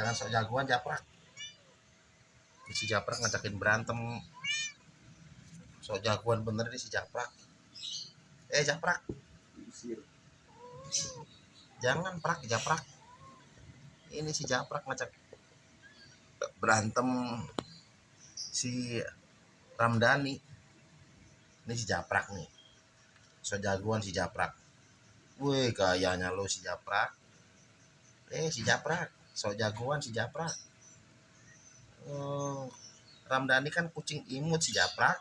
jangan sok jagoan japrak. Si japrak ngajakin berantem. Sok jagoan bener nih si japrak. Eh japrak. Jangan prak japrak. Ini si japrak ngajak berantem si Ramdhani. Ini si japrak nih. So jagoan si japrak. Wih gayanya lo si japrak. Eh si japrak so jagoan si japrak oh Ramdhani kan kucing imut si japrak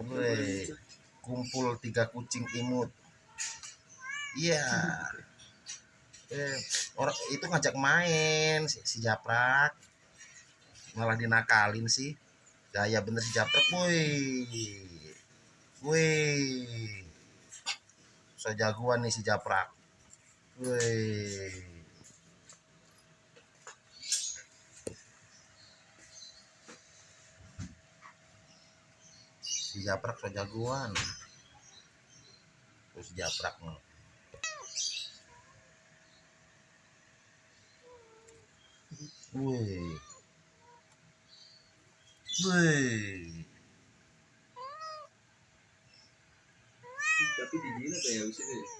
Wih, kumpul tiga kucing imut. Iya. Eh, orang itu ngajak main si, si Japrak. Malah dinakalin sih. Gaya bener si Japrak, wih. Wih. So jagoan nih si Japrak. Wih. Si Japrak so jagoan. Terus si Japrak nih. Wih. Tapi di sini kayak deh